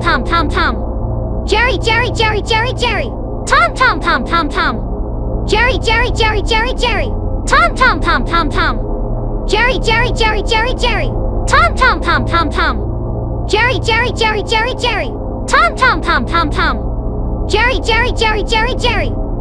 tom tom tom. Jerry Jerry Jerry Jerry Jerry. Tom tom tom tom tom. Jerry Jerry Jerry Jerry Jerry. Tom tom tom tom tom. Jerry Jerry Jerry Jerry Jerry. Tom tom tom tom tom. Jerry Jerry Jerry Jerry Jerry. Tom tom tom tom tom. Jerry Jerry Jerry Jerry Jerry.